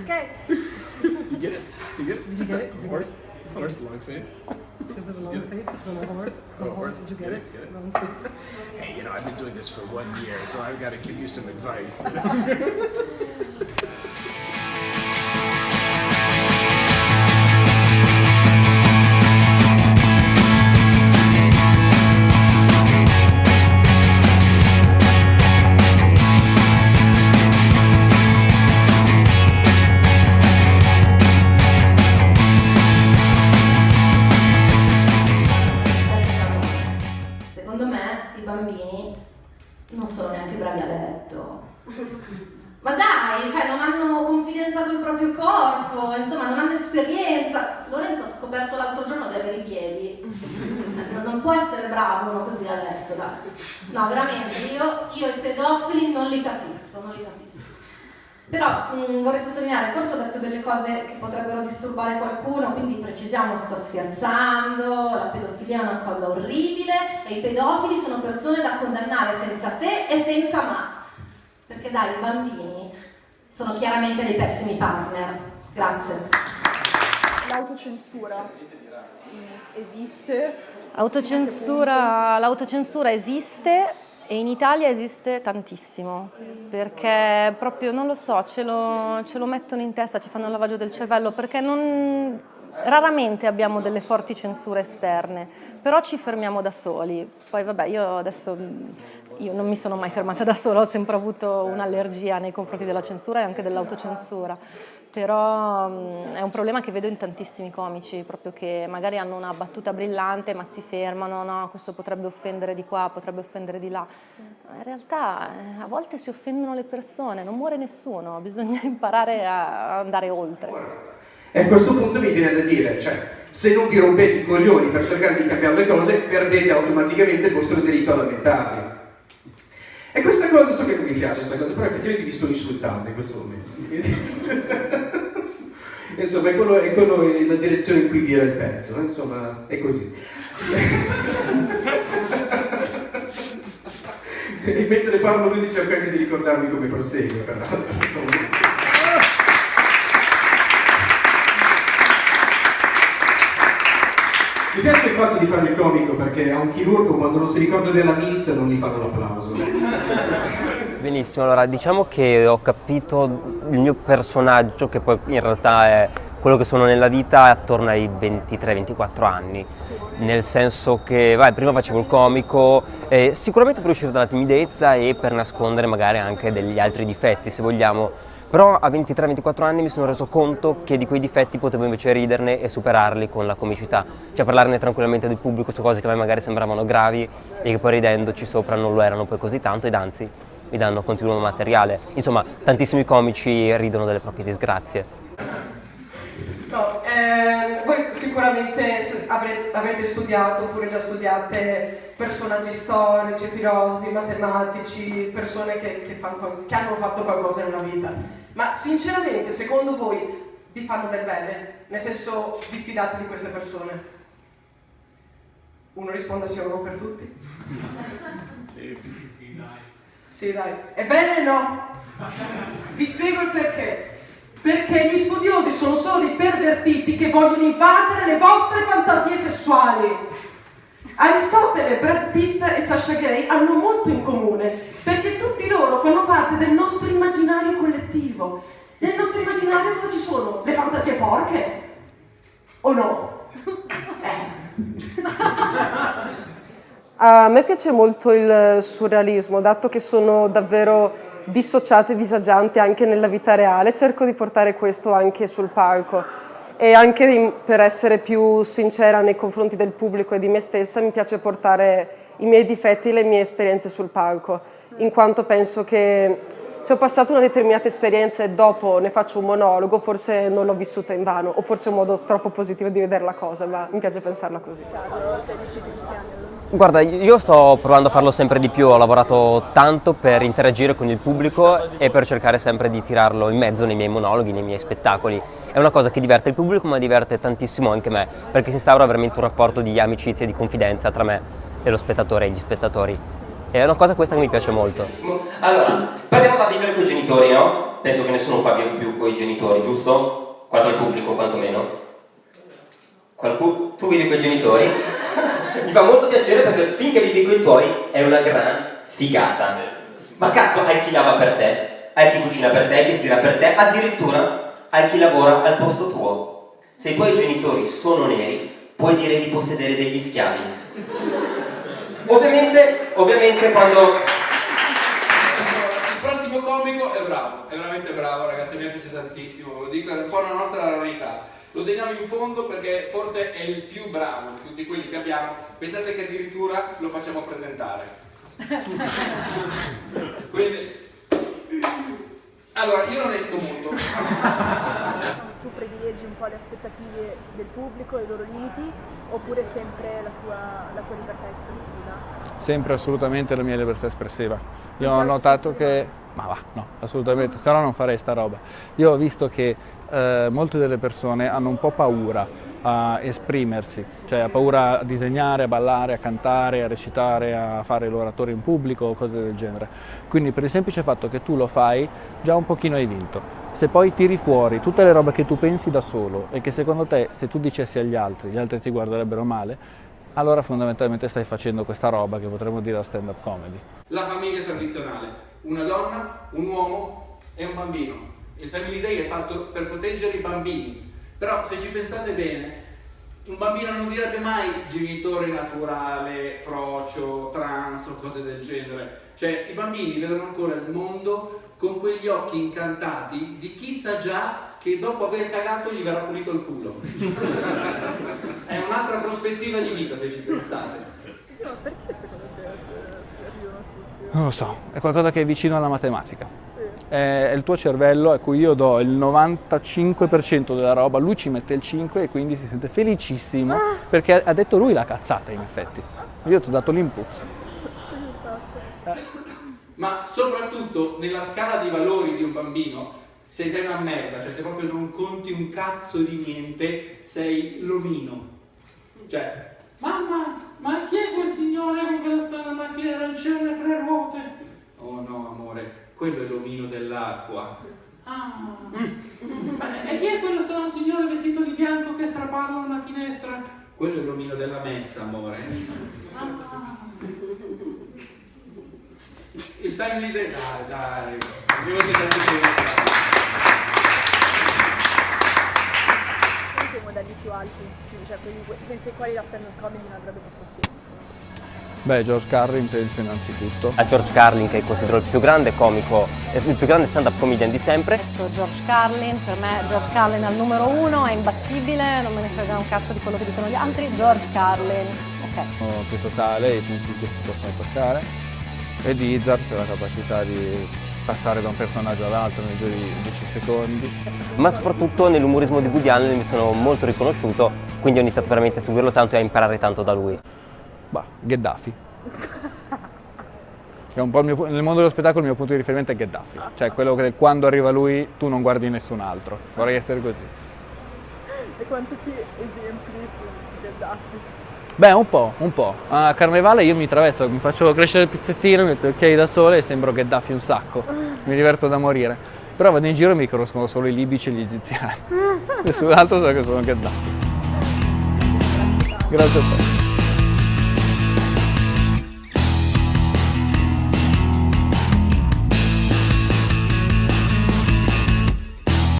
Okay. You get it? You get it? Did you get it? Did you get horse. Horse, long face. Is it a long face? Is it a horse? Is a Oh, horse? Did you get get it? it, get it. Long face. Hey, you know, I've been doing this for one year, so I've got to give you some advice. corpo, insomma non hanno esperienza. Lorenzo ha scoperto l'altro giorno di avere i piedi. Non, può essere bravo uno così a letto, dai. No, veramente, io, io i pedofili non li capisco, non li capisco. Però mh, vorrei sottolineare, forse ho detto delle cose che potrebbero disturbare qualcuno, quindi precisiamo, sto scherzando, la pedofilia è una cosa orribile e i pedofili sono persone da condannare senza se e senza ma. Perché dai, i bambini sono chiaramente dei pessimi partner. Grazie. L'autocensura esiste? Autocensura, l'autocensura esiste e in Italia esiste tantissimo, perché proprio, non lo so, ce lo, ce lo mettono in testa, ci fanno il lavaggio del cervello, perché non, raramente abbiamo delle forti censure esterne, però ci fermiamo da soli. Poi vabbè, io adesso io non mi sono mai fermata da sola, ho sempre avuto un'allergia nei confronti della censura e anche dell'autocensura, però mh, è un problema che vedo in tantissimi comici, proprio che magari hanno una battuta brillante ma si fermano, no, questo potrebbe offendere di qua, potrebbe offendere di là. Ma In realtà eh, a volte si offendono le persone, non muore nessuno, bisogna imparare a andare oltre. E a questo punto mi viene da dire, cioè, se non vi rompete i coglioni per cercare di cambiare le cose, perdete automaticamente il vostro diritto a lamentarvi. E questa cosa, so che non mi piace questa cosa, però effettivamente vi sto insultando in questo momento. Insomma, è, quello, è, quello, è la direzione in cui vira il pezzo, insomma, è così. e mentre parlo così cerco anche di ricordarmi come prosegue, peraltro. Fatto di fare il comico perché a un chirurgo quando non si ricorda della milza non gli fanno l'applauso. Benissimo, allora diciamo che ho capito il mio personaggio, che poi in realtà è quello che sono nella vita attorno ai 23-24 anni, nel senso che vai, prima facevo il comico, eh, sicuramente per uscire dalla timidezza e per nascondere magari anche degli altri difetti se vogliamo, però a 23-24 anni mi sono reso conto che di quei difetti potevo invece riderne e superarli con la comicità, cioè parlarne tranquillamente del pubblico su cose che a me magari sembravano gravi e che poi ridendoci sopra non lo erano poi così tanto ed anzi mi danno continuo materiale. Insomma, tantissimi comici ridono delle proprie disgrazie. No, eh, voi sicuramente stu- avre- avete studiato oppure già studiate personaggi storici, filosofi, matematici, persone che, che fan qual- che hanno fatto qualcosa nella vita. Ma sinceramente, secondo voi, vi fanno del bene? Nel senso, vi fidate di queste persone? Uno risponda sì o no per tutti? Sì, dai. È bene o no? Vi spiego il perché. Perché gli studiosi sono solo dei pervertiti che vogliono invadere le vostre fantasie sessuali. Aristotele, Brad Pitt e Sasha Gray hanno molto in comune, perché tutti loro fanno parte del nostro immaginario collettivo. Nel nostro immaginario cosa ci sono? Le fantasie porche? O no? Eh. A me piace molto il surrealismo, dato che sono davvero dissociata e disagiante anche nella vita reale, cerco di portare questo anche sul palco. E anche per essere più sincera nei confronti del pubblico e di me stessa, mi piace portare i miei difetti e le mie esperienze sul palco, in quanto penso che se ho passato una determinata esperienza e dopo ne faccio un monologo, forse non l'ho vissuta in vano, o forse è un modo troppo positivo di vedere la cosa, ma mi piace pensarla così. Guarda, io sto provando a farlo sempre di più, ho lavorato tanto per interagire con il pubblico e per cercare sempre di tirarlo in mezzo nei miei monologhi, nei miei spettacoli. È una cosa che diverte il pubblico ma diverte tantissimo anche me, perché si instaura veramente un rapporto di amicizia e di confidenza tra me e lo spettatore e gli spettatori. È una cosa questa che mi piace molto. Allora, partiamo da vivere con i genitori, no? penso che nessuno qua vive più con i genitori, giusto? Qua dal pubblico quantomeno. Qualcuno? Tu vivi con i genitori? Mi fa molto piacere perché finché vivi con i tuoi è una gran figata. Ma cazzo, hai chi lava per te, hai chi cucina per te, hai chi stira per te, addirittura hai chi lavora al posto tuo. Se i tuoi genitori sono neri, puoi dire di possedere degli schiavi. Ovviamente, ovviamente quando Il prossimo comico è bravo, è veramente bravo ragazzi, mi piace tantissimo, lo dico, è un po' la nostra rarità. Lo teniamo in fondo perché forse è il più bravo di tutti quelli che abbiamo. Pensate che addirittura lo facciamo presentare. Quindi, allora, io non esco molto. Tu privilegi un po' le aspettative del pubblico e i loro limiti oppure sempre la tua, la tua libertà espressiva? Sempre assolutamente la mia libertà espressiva. Io ho notato che... Ma va, no, assolutamente, se no non farei sta roba. Io ho visto che eh, molte delle persone hanno un po' paura a esprimersi, cioè ha paura a disegnare, a ballare, a cantare, a recitare, a fare l'oratore in pubblico o cose del genere. Quindi per il semplice fatto che tu lo fai, già un pochino hai vinto. Se poi tiri fuori tutte le robe che tu pensi da solo e che secondo te se tu dicessi agli altri, gli altri ti guarderebbero male, allora fondamentalmente stai facendo questa roba che potremmo dire la stand-up comedy. La famiglia tradizionale, una donna, un uomo e un bambino. Il Family Day è fatto per proteggere i bambini, però se ci pensate bene, un bambino non direbbe mai genitore naturale, frocio, trans o cose del genere. Cioè i bambini vedono ancora il mondo con quegli occhi incantati di chi sa già che dopo aver cagato gli verrà pulito il culo. è un'altra prospettiva di vita se ci pensate. No, perché secondo te si, si arrivano tutti? Non lo so, è qualcosa che è vicino alla matematica. Sì. È il tuo cervello a cui io do il 95% della roba, lui ci mette il 5 e quindi si sente felicissimo perché ha detto lui la cazzata in effetti. Io ti ho dato l'input. Sì, esatto. Ma soprattutto nella scala di valori di un bambino, se sei una merda, cioè se proprio non conti un cazzo di niente, sei l'omino. Cioè, mamma, ma chi è quel signore con quella strana macchina arancione a tre ruote? Oh no, amore, quello è l'omino dell'acqua. Ah, ma e chi è quello strano signore vestito di bianco che strapalla una finestra? Quello è l'omino della messa, amore. Ah. Il family day, dai, dai, io ti Quali sono i modelli più alti, più- cioè quelli que- senza i quali la stand-up comedy non avrebbe fatto senso? Beh, George Carlin penso innanzitutto. a George Carlin, che considero il più grande comico, il più grande stand-up comedian di sempre, Ecco, George Carlin, per me George Carlin al numero uno, è imbattibile, non me ne frega un cazzo di quello che dicono gli altri, George Carlin, ok. Sono più totale, i punti che si possono toccare. E di Izzard per la capacità di passare da un personaggio all'altro nel giro di 10 secondi. ma soprattutto nell'umorismo di Woody Allen mi sono molto riconosciuto, quindi ho iniziato veramente a seguirlo tanto e a imparare tanto da lui. Bah, Gheddafi. È un po' il mio, nel mondo dello spettacolo il mio punto di riferimento è Gheddafi. Cioè quello che quando arriva lui tu non guardi nessun altro. Vorrei essere così. E quanti ti esempi su, su Gheddafi? Beh, un po', un po'. A Carnevale io mi travesto, mi faccio crescere il pizzettino, mi metto gli occhiali da sole e sembro Gheddafi un sacco. Mi diverto da morire. Però vado in giro e mi conoscono solo i libici e gli egiziani. Nessun altro sa che sono Gheddafi. Grazie a te.